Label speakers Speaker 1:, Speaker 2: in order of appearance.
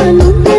Speaker 1: I'm not one